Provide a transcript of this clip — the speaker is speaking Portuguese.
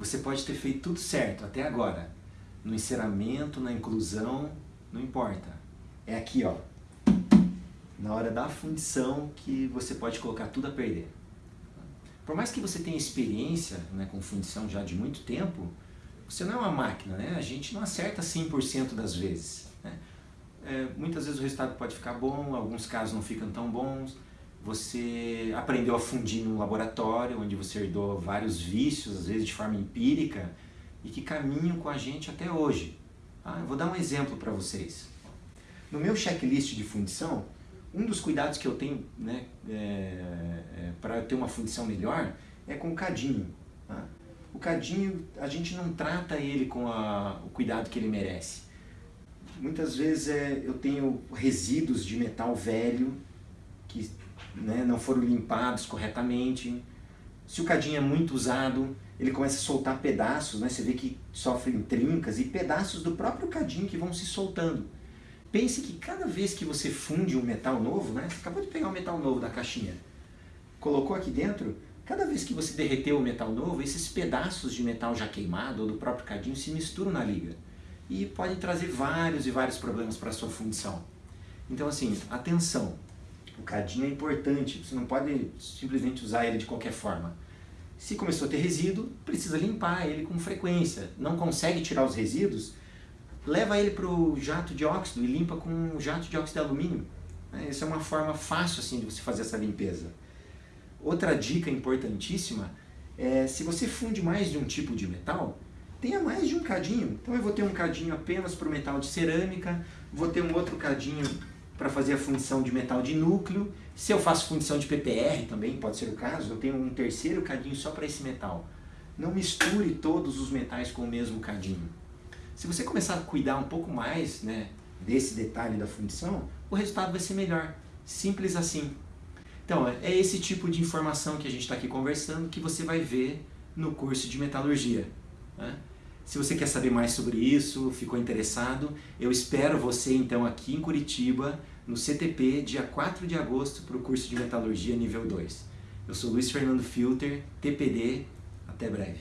Você pode ter feito tudo certo até agora. No enceramento, na inclusão, não importa. É aqui, ó. Na hora da fundição que você pode colocar tudo a perder. Por mais que você tenha experiência né, com fundição já de muito tempo, você não é uma máquina, né? A gente não acerta 100% das vezes. Né? É, muitas vezes o resultado pode ficar bom, alguns casos não ficam tão bons. Você aprendeu a fundir num laboratório, onde você herdou vários vícios, às vezes de forma empírica, e que caminham com a gente até hoje. Ah, eu vou dar um exemplo para vocês. No meu checklist de fundição, um dos cuidados que eu tenho né, é, é, para ter uma fundição melhor é com o cadinho. Tá? O cadinho, a gente não trata ele com a, o cuidado que ele merece. Muitas vezes é, eu tenho resíduos de metal velho que né, não foram limpados corretamente. Se o cadinho é muito usado, ele começa a soltar pedaços, né? você vê que sofrem trincas e pedaços do próprio cadinho que vão se soltando. Pense que cada vez que você funde um metal novo, né? você acabou de pegar um metal novo da caixinha, colocou aqui dentro, cada vez que você derreteu o metal novo, esses pedaços de metal já queimado ou do próprio cadinho se misturam na liga e podem trazer vários e vários problemas para a sua fundição. Então assim, atenção, o cadinho é importante, você não pode simplesmente usar ele de qualquer forma. Se começou a ter resíduo, precisa limpar ele com frequência. Não consegue tirar os resíduos, leva ele para o jato de óxido e limpa com um jato de óxido de alumínio. Né? Essa é uma forma fácil assim, de você fazer essa limpeza. Outra dica importantíssima é se você funde mais de um tipo de metal, tenha mais de um cadinho. Então eu vou ter um cadinho apenas para o metal de cerâmica, vou ter um outro cadinho para fazer a fundição de metal de núcleo. Se eu faço fundição de PPR também, pode ser o caso, eu tenho um terceiro cadinho só para esse metal. Não misture todos os metais com o mesmo cadinho. Se você começar a cuidar um pouco mais né, desse detalhe da fundição, o resultado vai ser melhor. Simples assim. Então, é esse tipo de informação que a gente está aqui conversando que você vai ver no curso de metalurgia. Né? Se você quer saber mais sobre isso, ficou interessado, eu espero você então aqui em Curitiba, no CTP, dia 4 de agosto, para o curso de Metalurgia nível 2. Eu sou Luiz Fernando Filter, TPD, até breve.